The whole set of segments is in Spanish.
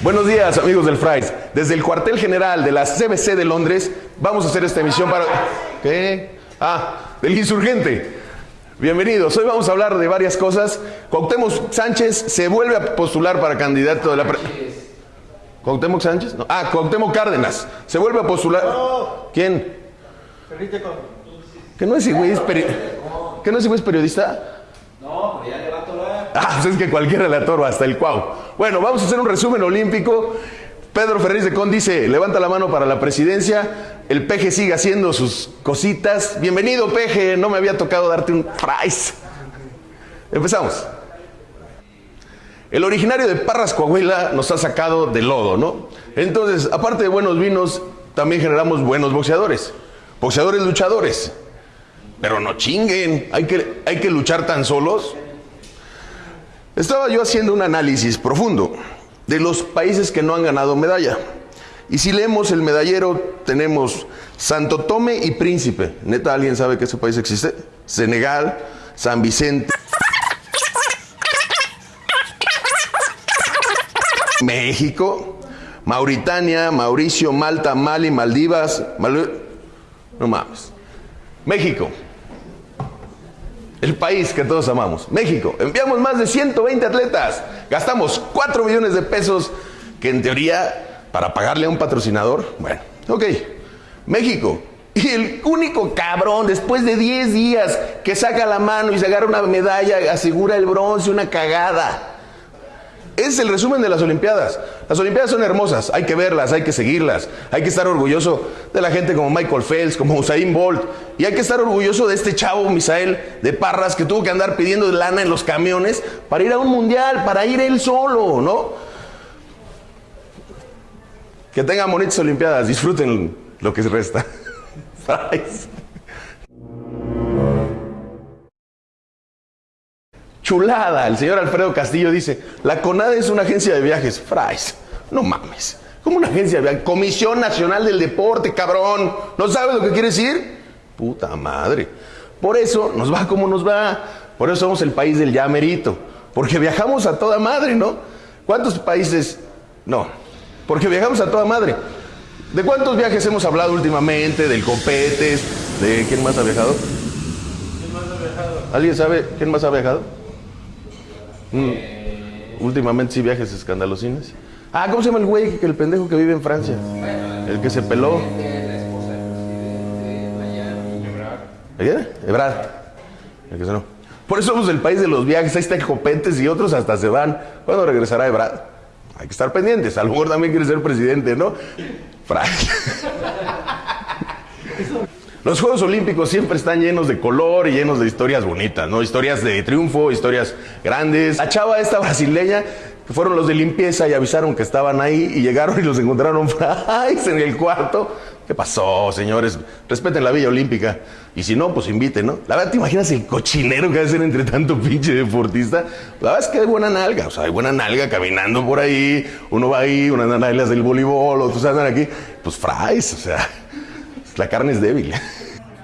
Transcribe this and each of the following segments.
Buenos días, amigos del Fries. Desde el cuartel general de la CBC de Londres, vamos a hacer esta emisión para. ¿Qué? Ah, del insurgente. Bienvenidos. Hoy vamos a hablar de varias cosas. Cuauhtémoc Sánchez se vuelve a postular para candidato de la. Pre... ¿Cuauhtémoc Sánchez? No. Ah, Cuauhtémoc Cárdenas. Se vuelve a postular. ¿Quién? ¿Que no es güey es, peri... ¿Que no es, güey es periodista? No, pero ya le va a atorar. Ah, pues es que cualquiera le atoro, hasta el cuau. Bueno, vamos a hacer un resumen olímpico. Pedro Ferriz de Con dice, levanta la mano para la presidencia. El peje sigue haciendo sus cositas. Bienvenido, peje. No me había tocado darte un prize. Empezamos. El originario de Parras, Coahuila, nos ha sacado de lodo, ¿no? Entonces, aparte de buenos vinos, también generamos buenos boxeadores. Boxeadores luchadores. Pero no chinguen, hay que, hay que luchar tan solos. Estaba yo haciendo un análisis profundo de los países que no han ganado medalla. Y si leemos el medallero, tenemos Santo Tome y Príncipe. ¿Neta alguien sabe que ese país existe? Senegal, San Vicente. México, Mauritania, Mauricio, Malta, Mali, Maldivas. Mal... No mames. México, el país que todos amamos, México. Enviamos más de 120 atletas, gastamos 4 millones de pesos, que en teoría, para pagarle a un patrocinador, bueno, ok, México. Y el único cabrón, después de 10 días, que saca la mano y se agarra una medalla, asegura el bronce, una cagada. Es el resumen de las Olimpiadas. Las Olimpiadas son hermosas, hay que verlas, hay que seguirlas, hay que estar orgulloso de la gente como Michael Phelps, como Usain Bolt, y hay que estar orgulloso de este chavo Misael de Parras que tuvo que andar pidiendo lana en los camiones para ir a un mundial, para ir él solo, ¿no? Que tengan bonitas Olimpiadas, disfruten lo que resta. Chulada. El señor Alfredo Castillo dice, la CONADE es una agencia de viajes. Fries, no mames. ¿Cómo una agencia de viajes? Comisión Nacional del Deporte, cabrón. ¿No sabes lo que quiere decir? Puta madre. Por eso nos va como nos va. Por eso somos el país del ya merito. Porque viajamos a toda madre, ¿no? ¿Cuántos países? No. Porque viajamos a toda madre. ¿De cuántos viajes hemos hablado últimamente? Del Copetes, de quién más ha viajado. ¿Quién más ha viajado? ¿Alguien sabe quién más ha viajado? Mm. Últimamente sí viajes escandalosines. Ah, ¿cómo se llama el güey? Que el pendejo que vive en Francia. El que se peló. ¿Qué? Ebrard. El que se no. Por eso somos el país de los viajes. Ahí está Copetes y otros hasta se van. ¿Cuándo regresará Ebrard? Hay que estar pendientes. A lo mejor también quiere ser presidente, ¿no? Francia. Los Juegos Olímpicos siempre están llenos de color y llenos de historias bonitas, ¿no? Historias de triunfo, historias grandes. La chava esta brasileña, fueron los de limpieza y avisaron que estaban ahí y llegaron y los encontraron en el cuarto. ¿Qué pasó, señores? Respeten la Villa Olímpica. Y si no, pues inviten, ¿no? La verdad, ¿te imaginas el cochinero que ser entre tanto pinche deportista? La verdad es que hay buena nalga, o sea, hay buena nalga caminando por ahí. Uno va ahí, unas nalgas del voleibol, otros andan aquí. Pues fries, o sea, la carne es débil.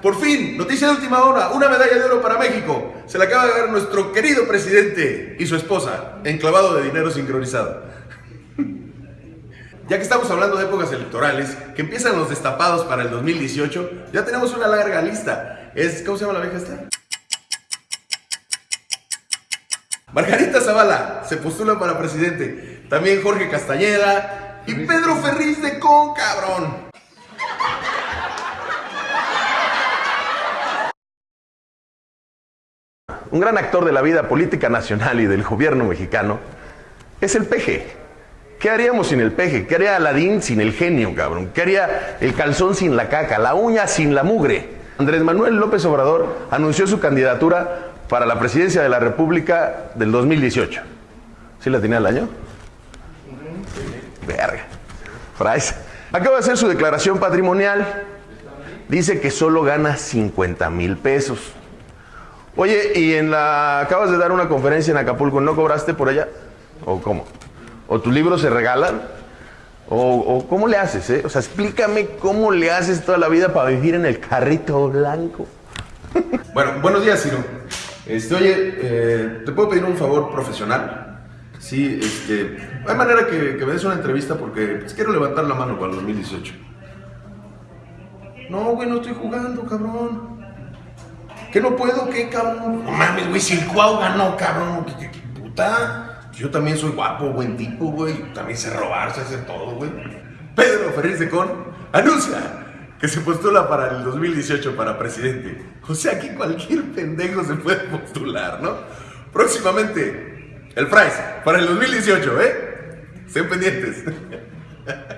Por fin, noticia de última hora, una medalla de oro para México. Se la acaba de dar nuestro querido presidente y su esposa, enclavado de dinero sincronizado. Ya que estamos hablando de épocas electorales, que empiezan los destapados para el 2018, ya tenemos una larga lista. Es, ¿Cómo se llama la vieja esta? Margarita Zavala se postula para presidente. También Jorge Castañeda y Pedro Ferriz de Con, cabrón. Un gran actor de la vida política nacional y del gobierno mexicano, es el peje. ¿Qué haríamos sin el peje? ¿Qué haría Aladín sin el genio, cabrón? ¿Qué haría el calzón sin la caca, la uña sin la mugre? Andrés Manuel López Obrador anunció su candidatura para la presidencia de la República del 2018. ¿Sí la tenía el año? Verga. Frais. Acaba de hacer su declaración patrimonial. Dice que solo gana 50 mil pesos. Oye, y en la acabas de dar una conferencia en Acapulco, ¿no cobraste por allá? ¿O cómo? ¿O tus libros se regalan? ¿O, cómo le haces? Eh? O sea, explícame cómo le haces toda la vida para vivir en el carrito blanco. Bueno, buenos días, Ciro. Este, oye, eh, ¿te puedo pedir un favor profesional? Sí, este. Hay manera que, que me des una entrevista porque pues, quiero levantar la mano para el 2018. No, güey, no estoy jugando, cabrón. ¿Qué no puedo? ¿Qué, cabrón? No mames, güey, si el Cuau ganó, cabrón. ¿Qué, qué- qué puta? Yo también soy guapo, buen tipo, güey. También sé robar, sé hacer todo, güey. Pedro Ferriz de Con anuncia que se postula para el 2018 para presidente. O sea que cualquier pendejo se puede postular, ¿no? Próximamente, el Price para el 2018, ¿eh? Estén pendientes.